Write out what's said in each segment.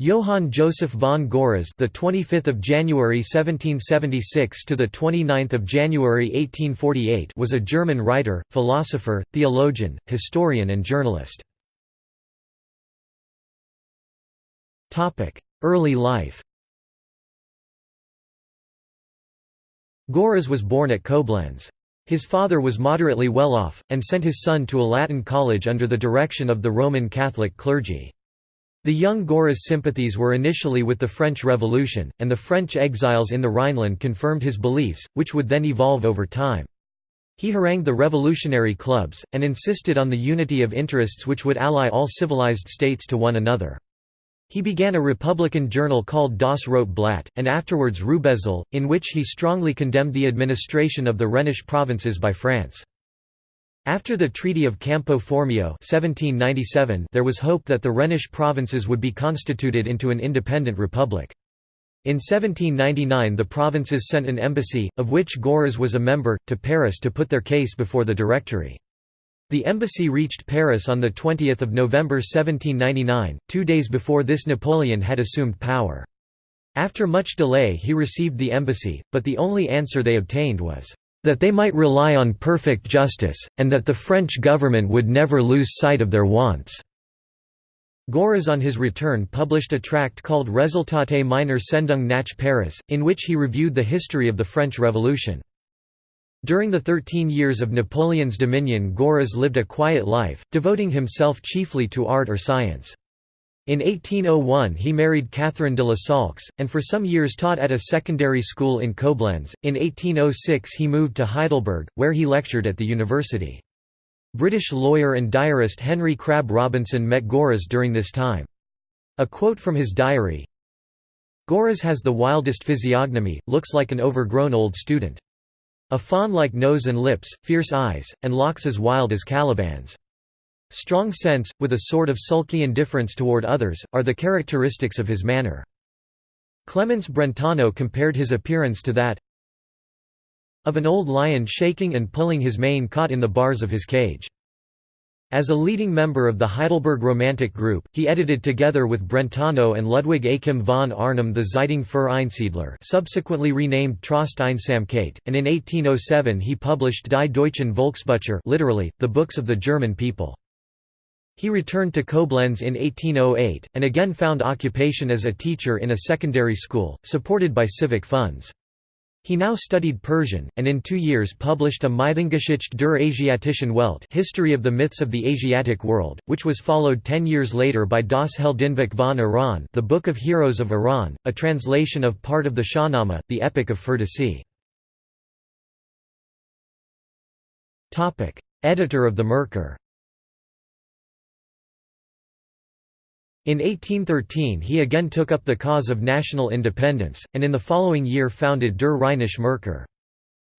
Johann Joseph von Görres, the 25th of January 1776 to the 29th of January 1848, was a German writer, philosopher, theologian, historian and journalist. Topic: Early life. Görres was born at Koblenz. His father was moderately well off, and sent his son to a Latin college under the direction of the Roman Catholic clergy. The young Görres' sympathies were initially with the French Revolution, and the French exiles in the Rhineland confirmed his beliefs, which would then evolve over time. He harangued the revolutionary clubs, and insisted on the unity of interests which would ally all civilized states to one another. He began a republican journal called Das Rote Blatt, and afterwards Rubezahl, in which he strongly condemned the administration of the Rhenish provinces by France. After the Treaty of Campo Formio 1797, there was hope that the Rhenish provinces would be constituted into an independent republic. In 1799 the provinces sent an embassy, of which Görres was a member, to Paris to put their case before the Directory. The embassy reached Paris on 20 November 1799, two days before this Napoleon had assumed power. After much delay he received the embassy, but the only answer they obtained was, that they might rely on perfect justice, and that the French government would never lose sight of their wants." Görres on his return published a tract called Resultate meiner Sendung nach Paris, in which he reviewed the history of the French Revolution. During the thirteen years of Napoleon's dominion Görres lived a quiet life, devoting himself chiefly to art or science. In 1801 he married Catherine de la Saulx, and for some years taught at a secondary school in Koblenz. In 1806 he moved to Heidelberg, where he lectured at the university. British lawyer and diarist Henry Crabb Robinson met Görres during this time. A quote from his diary, Görres has the wildest physiognomy, looks like an overgrown old student. A fawn-like nose and lips, fierce eyes, and locks as wild as Caliban's. Strong sense, with a sort of sulky indifference toward others, are the characteristics of his manner. Clemens Brentano compared his appearance to that of an old lion shaking and pulling his mane caught in the bars of his cage. As a leading member of the Heidelberg Romantic group, he edited together with Brentano and Ludwig Achim von Arnim the Zeitung für Einsiedler subsequently renamed Trost Einsamkeit, and in 1807 he published Die Deutschen Volksbücher literally, the books of the German people. He returned to Koblenz in 1808, and again found occupation as a teacher in a secondary school, supported by civic funds. He now studied Persian, and in two years published a Mythengeschichte der Asiatischen Welt History of the Myths of the Asiatic World, which was followed ten years later by Das Heldenbuch von Iran the Book of Heroes of Iran, a translation of part of the Shahnameh, the Epic of Ferdowsi. Editor of the Merkur In 1813 he again took up the cause of national independence, and in the following year founded Der Rheinische Merkur.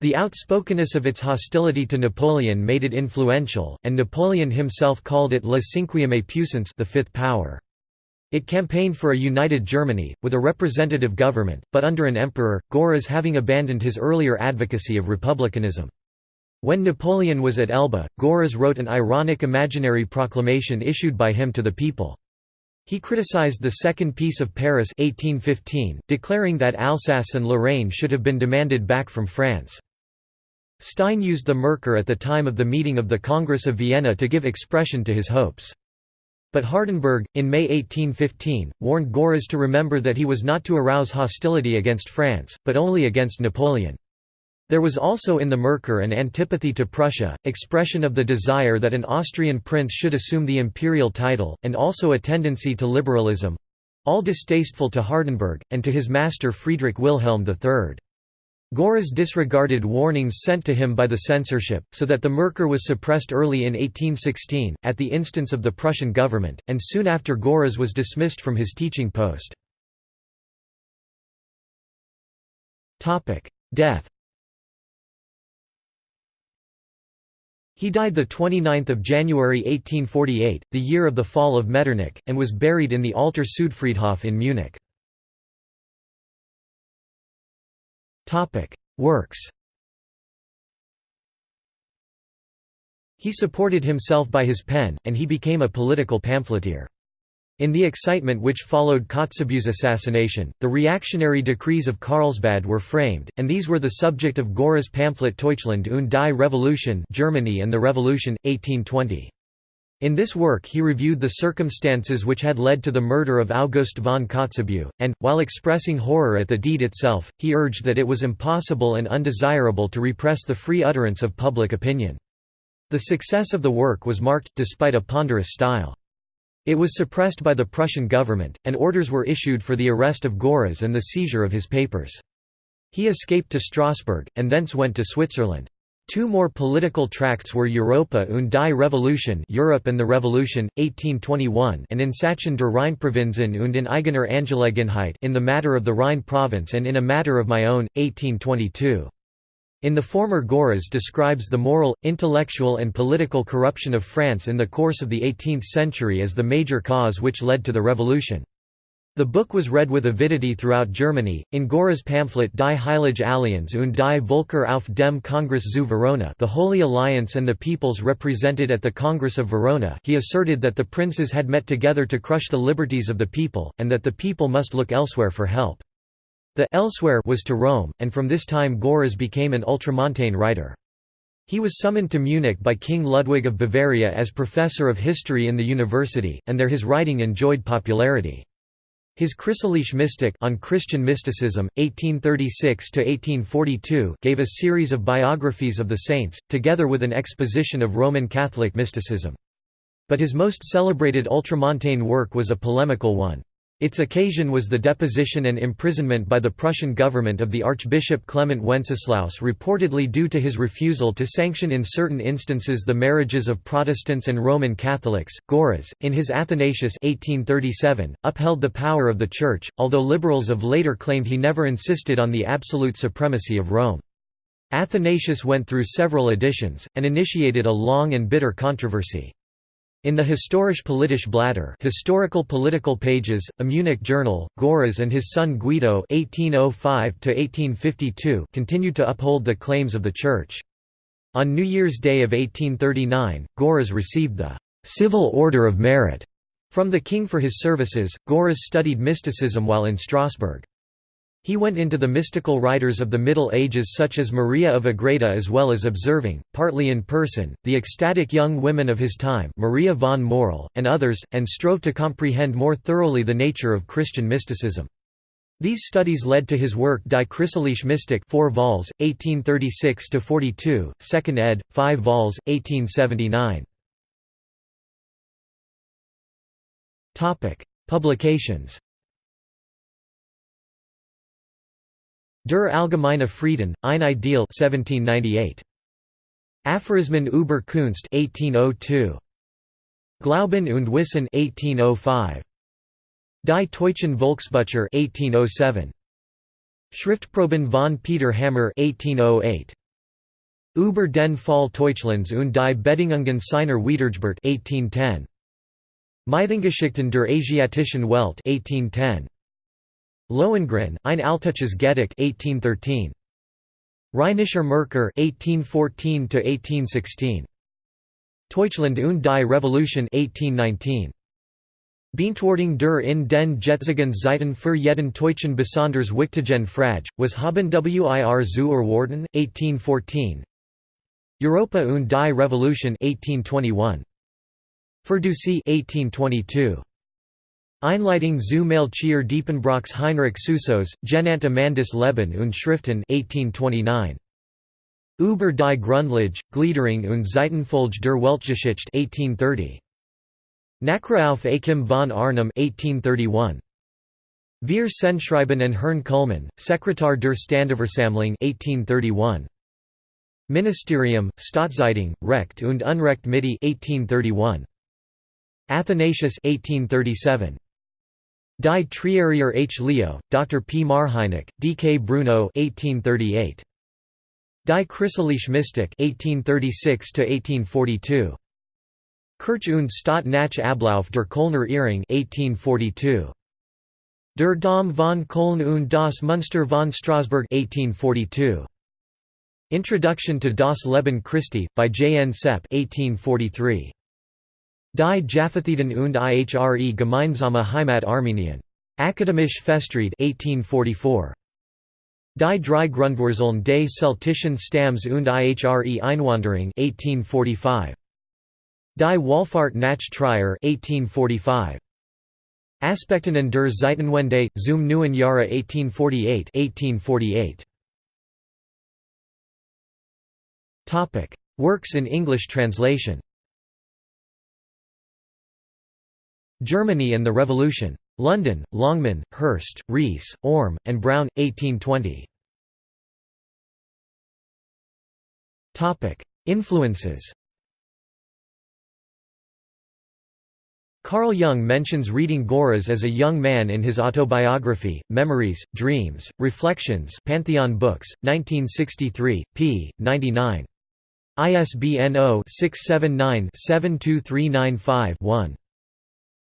The outspokenness of its hostility to Napoleon made it influential, and Napoleon himself called it La Cinquième Puissance the fifth power. It campaigned for a united Germany, with a representative government, but under an emperor, Görres having abandoned his earlier advocacy of republicanism. When Napoleon was at Elba, Görres wrote an ironic imaginary proclamation issued by him to the people. He criticized the Second Peace of Paris 1815, declaring that Alsace and Lorraine should have been demanded back from France. Stein used the Merkur at the time of the meeting of the Congress of Vienna to give expression to his hopes. But Hardenberg, in May 1815, warned Görres to remember that he was not to arouse hostility against France, but only against Napoleon. There was also in the Merkur an antipathy to Prussia, expression of the desire that an Austrian prince should assume the imperial title, and also a tendency to liberalism—all distasteful to Hardenberg, and to his master Friedrich Wilhelm III. Görres disregarded warnings sent to him by the censorship, so that the Merkur was suppressed early in 1816, at the instance of the Prussian government, and soon after Görres was dismissed from his teaching post. Death He died 29 January 1848, the year of the fall of Metternich, and was buried in the Alter Südfriedhof in Munich. Works He supported himself by his pen, and he became a political pamphleteer. In the excitement which followed Kotzebue's assassination, the reactionary decrees of Carlsbad were framed, and these were the subject of Görres' pamphlet Deutschland und die Revolution Germany and the Revolution, 1820. In this work he reviewed the circumstances which had led to the murder of August von Kotzebue, and, while expressing horror at the deed itself, he urged that it was impossible and undesirable to repress the free utterance of public opinion. The success of the work was marked, despite a ponderous style. It was suppressed by the Prussian government, and orders were issued for the arrest of Görres and the seizure of his papers. He escaped to Strasbourg, and thence went to Switzerland. Two more political tracts were Europa und die Revolution Europe and the Revolution, 1821 and In Sachen der Rheinprovinzen und in eigener Angelegenheit in the matter of the Rhine province and in a matter of my own, 1822. In the former Görres describes the moral, intellectual and political corruption of France in the course of the 18th century as the major cause which led to the revolution. The book was read with avidity throughout Germany. In Görres' pamphlet Die Heilige Allianz und die Völker auf dem Kongress zu Verona, The Holy Alliance and the Peoples represented at the Congress of Verona, he asserted that the princes had met together to crush the liberties of the people, and that the people must look elsewhere for help. The elsewhere was to Rome, and from this time Görres became an ultramontane writer. He was summoned to Munich by King Ludwig of Bavaria as professor of history in the university, and there his writing enjoyed popularity. His Christliche Mystik on Christian mysticism, 1836–1842 gave a series of biographies of the saints, together with an exposition of Roman Catholic mysticism. But his most celebrated ultramontane work was a polemical one. Its occasion was the deposition and imprisonment by the Prussian government of the Archbishop Clement Wenceslaus reportedly due to his refusal to sanction in certain instances the marriages of Protestants and Roman Catholics. Görres, in his Athanasius 1837, upheld the power of the Church, although liberals of later claimed he never insisted on the absolute supremacy of Rome. Athanasius went through several editions, and initiated a long and bitter controversy. In the Historische Politische Blätter Historical Political Pages, a Munich journal, Görres and his son Guido (1805–1852) continued to uphold the claims of the Church. On New Year's Day of 1839, Görres received the «Civil Order of Merit» from the king for his services. Görres studied mysticism while in Strasbourg. He went into the mystical writers of the Middle Ages such as Maria of Agreda as well as observing, partly in person, the ecstatic young women of his time Maria von Morel, and others, and strove to comprehend more thoroughly the nature of Christian mysticism. These studies led to his work Die Christliche Mystik 4 vols, 1836–42, 2nd ed., 5 vols, 1879. Publications Der Allgemeine Frieden, ein Ideal 1798. Aphorismen über Kunst 1802. Glauben und Wissen 1805. Die Deutschen Volksbücher 1807. Schriftproben von Peter Hammer 1808. Über den Fall Deutschlands und die Bedingungen seiner Wiedergeburt 1810. Mythengeschichten der Asiatischen Welt 1810. Lohengrin, ein Altisches Gedicht 1813. Rheinischer Merkur 1814–1816. Deutschland und die Revolution 1819. Beantwortung der in den jetzigen Zeiten für jeden Deutschen besonders wichtigen Frage, was haben wir zu erwarten, 1814. Europa und die Revolution 1821. Ferdusi 1822. Einleitung zu Melchior Diepenbrock's Heinrich Susos, Genannte Amandus Leben und Schriften 1829. Über die Grundlage, Gliederung und Zeitenfolge der Weltgeschichte 1830. Nachruf Achim von Arnim 1831. Wir Sendschreiben and Herrn Kuhlmann, Sekretär der Standesversammlung 1831. Ministerium, Staatzeitung, Recht und Unrecht Mitte 1831. Athanasius 1837. Die Trierier H. Leo, Dr. P. Marheineck, D. K. Bruno 1838. Die Christliche Mystik 1836–1842. Kirch und Stadt nach Ablauf der Kölner Irrung 1842. Der Dom von Köln und das Münster von Strasbourg 1842. Introduction to Das Leben Christi, by J. N. Sepp 1843. Die Jaffatheden und ihre gemeinsame Heimat Armenien. Akademische Festschrift 1844. Die drei Grundwurzeln des celtischen Stamms und ihre Einwanderung 1845. Die Wallfahrt nach Trier 1845. Aspekten und der Zeitenwende, zum neuen Jahre 1848 1848. Works in English translation Germany and the Revolution. London, Longman, Hurst, Rees, Orme, and Brown, 1820. Influences Carl Jung mentions reading Görres as a young man in his autobiography, Memories, Dreams, Reflections Pantheon Books, 1963, p. 99. ISBN 0-679-72395-1.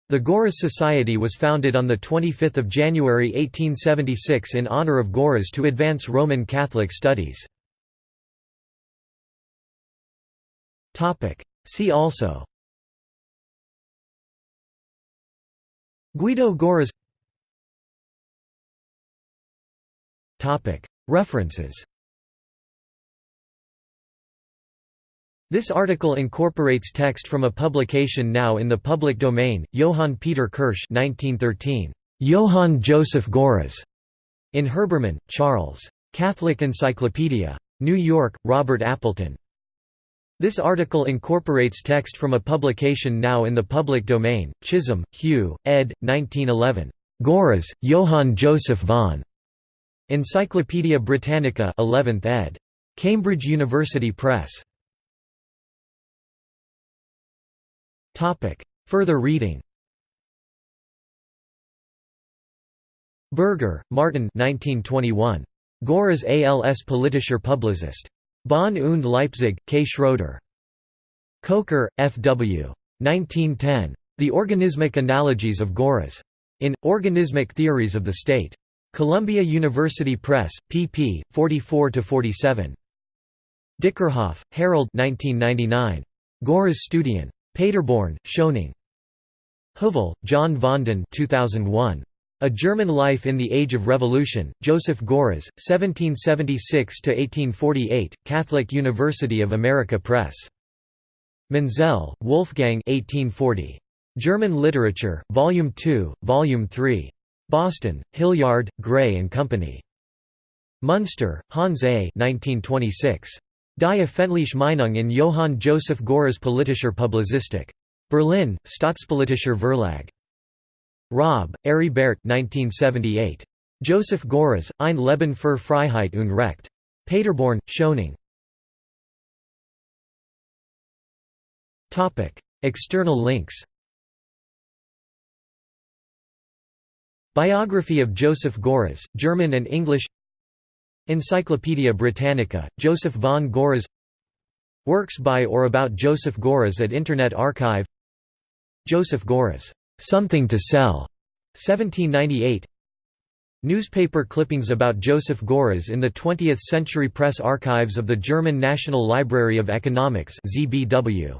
The Görres Society was founded on 25 January 1876 in honor of Görres to advance Roman Catholic studies. See also Guido Görres References This article incorporates text from a publication now in the public domain, Johann Peter Kirsch 1913. Johann Joseph Görres. In Herbermann, Charles. Catholic Encyclopedia. New York, Robert Appleton. This article incorporates text from a publication now in the public domain, Chisholm, Hugh, ed. 1911. Görres, Johann Joseph von. Encyclopædia Britannica 11th ed. Cambridge University Press. Topic. Further reading Berger, Martin 1921. Görres als politischer Publizist. Bonn und Leipzig, K. Schroeder. Kocher, F. W. 1910. The Organismic Analogies of Görres. In, Organismic Theories of the State. Columbia University Press, pp. 44–47. Dickerhoff, Harold 1999. Görres Studien. Paderborn, Schöningh. Hovel, John Vanden 2001. A German Life in the Age of Revolution, Joseph Görres, 1776–1848, Catholic University of America Press. Menzel, Wolfgang 1840. German Literature, Volume 2, Volume 3. Boston, Hilliard, Gray and Company. Munster, Hans A. 1926. Die Öffentliche Meinung in Johann Joseph Görres politischer Publizistik. Berlin, Staatspolitischer Verlag. Raab, Bert 1978. Joseph Görres, Ein Leben für Freiheit und Recht. Paderborn, Schöningh. External links Biography of Joseph Görres, German and English Encyclopædia Britannica, Joseph von Görres Works by or about Joseph Görres at Internet Archive Joseph Görres, "'Something to Sell' 1798 Newspaper clippings about Joseph Görres in the 20th Century Press Archives of the German National Library of Economics ZBW.